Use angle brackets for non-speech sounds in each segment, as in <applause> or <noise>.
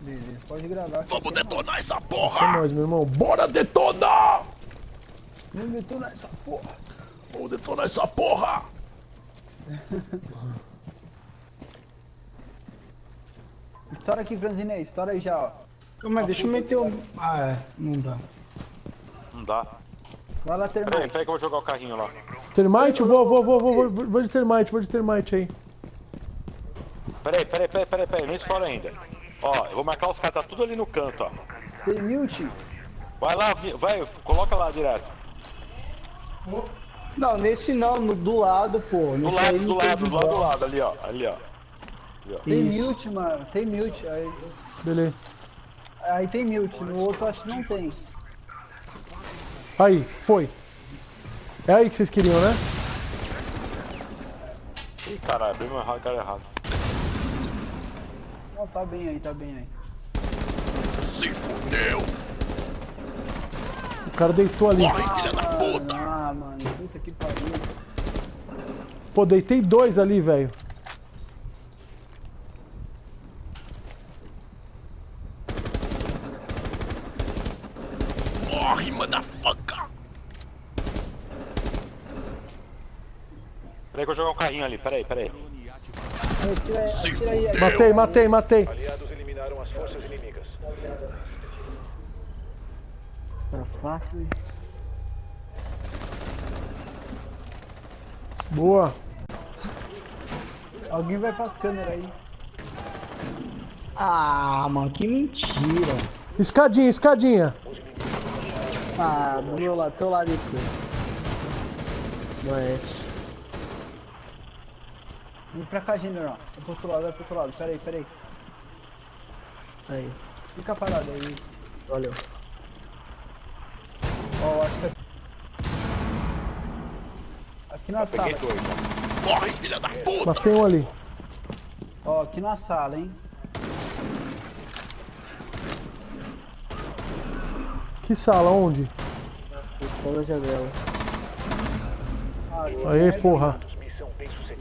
Beleza, pode gravar. Vamos detonar essa É porra! nóis, meu irmão. Bora detonar! Vamos detonar essa porra. Vamos detonar essa porra! <laughs> Estoura aqui, Franzinei. Estoura aí já, ó. Calma aí, deixa eu meter o... Ah, é. Não dá. Não dá. Vai lá, Peraí, termite. peraí que eu vou jogar o carrinho lá. Termite? Vou, vou, vou, vou, vou, vou de termite, vou de termite aí. Peraí, peraí, peraí, peraí, peraí, não explora ainda. Ó, eu vou marcar os caras, tá tudo ali no canto, ó. Tem mute? Vai lá, vai, coloca lá direto. Não, nesse não, no, do lado, pô. Do Nesse lado, do lado, do lado, do lado, ali, ó. Ali, ó. Tem mute, mano. Tem mute. Aí, Beleza. aí tem mute. No outro acho que não tem. Aí, foi. É aí que vocês queriam, né? Ih, caralho, abriu meu cara errado. Não, tá bem aí, tá bem aí. Se fudeu! O cara deitou ali. Corre, filha da puta! Ah, mano. Puta que pariu. Pô, deitei dois ali, velho. Morre, motherfucker! Peraí que eu vou jogar um carrinho ali, peraí, peraí. Matei, matei, matei. Aliados eliminaram as forças inimigas. Tá fácil. Boa. Alguém vai pras câmeras aí. Ah, mano, que mentira. Escadinha, escadinha. Ah, do meu lado, teu lado aqui. Oeste. Vem pra cá, general. Vai pro outro lado, vai pro outro lado. Pera aí, pera aí. Aí, Fica parado aí. valeu. Ó, acho que aqui. Aqui na sala. Dois, ó. Corre, filha da puta! Matei um ali. Ó, aqui na sala, hein. Que sala? Onde? Estou na janela. Aê, porra. Missão bem sucedida.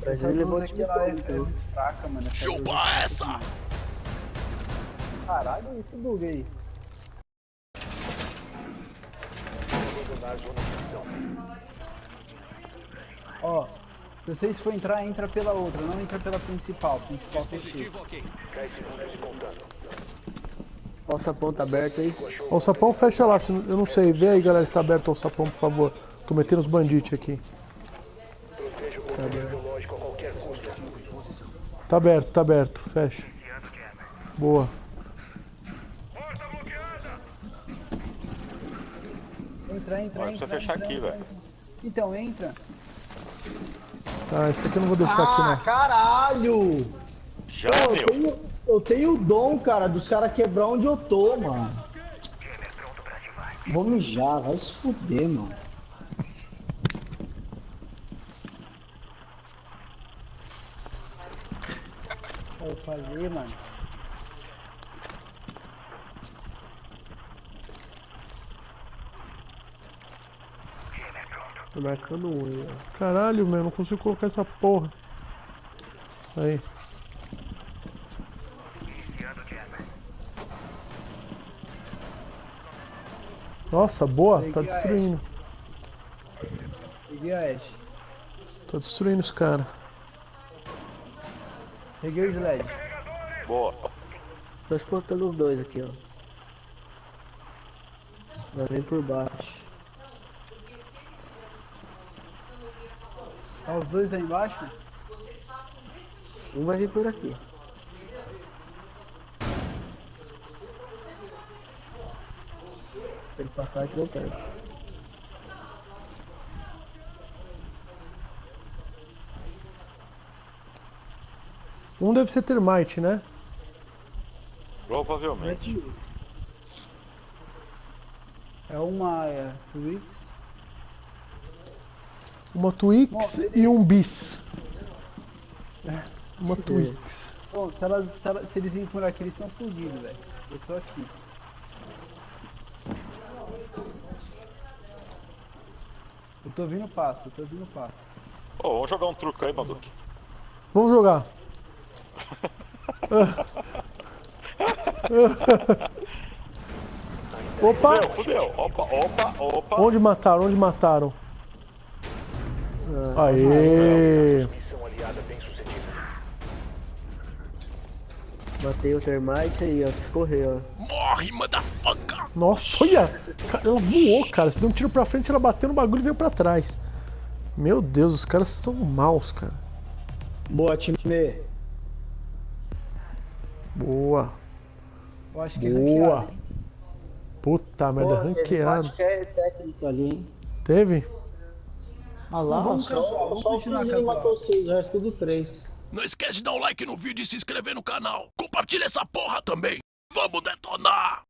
Pra Essa ele levou aqui lá é, é muito fraca, mano. Chupa essa! Caralho, esse bug aí. Ó, se vocês for entrar, entra pela outra, não entra pela principal. Principal. 10 segundos e contando. Nossa ponta aberta aí. Ó, o sapão fecha lá. Eu não sei. Vê aí, galera, se tá aberto o sapão, por favor. Tô metendo os bandites aqui. Proteja o controle biológico a qualquer custo. Tá aberto, tá aberto. Fecha. Boa. Entra, entra, Agora entra. precisa fechar entra, aqui, velho. Então, entra. Tá, esse aqui eu não vou deixar aqui, Ah, não. caralho! Já Pô, deu. eu tenho, eu tenho o dom, cara, dos caras quebrar onde eu tô, mano. Vou mijar, vai se fuder, mano. Vou fazer, mano. Tô marcando ó. Caralho, meu, não consigo colocar essa porra. Aí. Nossa, boa, tá destruindo. Peguei a Ash. Tá destruindo os caras. Peguei o sled. Boa. Tô explotando os dois aqui, ó. Vai vir por baixo. Tá os dois aí embaixo? Um vai vir por aqui. Se ele passar aqui, eu pego. Um deve ser termite, né? Provavelmente. É uma é, Twix. Uma Twix e um bis. Uma Twix. Bom, se, elas, se, elas, se eles virem por aqui, eles estão fugidos, velho. Eu tô aqui. Eu tô vindo passo, eu tô vindo passo. Ô, vamos jogar um truque aí, Maduque. Vamos jogar. <laughs> Opa! Fudeu, fudeu. Opa, opa, opa. Onde mataram? Onde mataram? Aê! Bem sucedida. Matei o termite aí, ó. Correu, ó. Morre, motherfucker! Nossa, olha! Ela voou, cara. Você deu um tiro pra frente, ela bateu no bagulho e veio pra trás. Meu Deus, os caras são maus, cara. Boa, time. Boa. Eu acho que é Boa. ranqueado, hein? Puta merda, ranqueado. É técnico ali, hein? Teve? Ah lá, Vamos só, vamos só o casual. matou seis, o resto tudo três. Não esquece de dar um like no vídeo e se inscrever no canal. Compartilha essa porra também. Vamos detonar!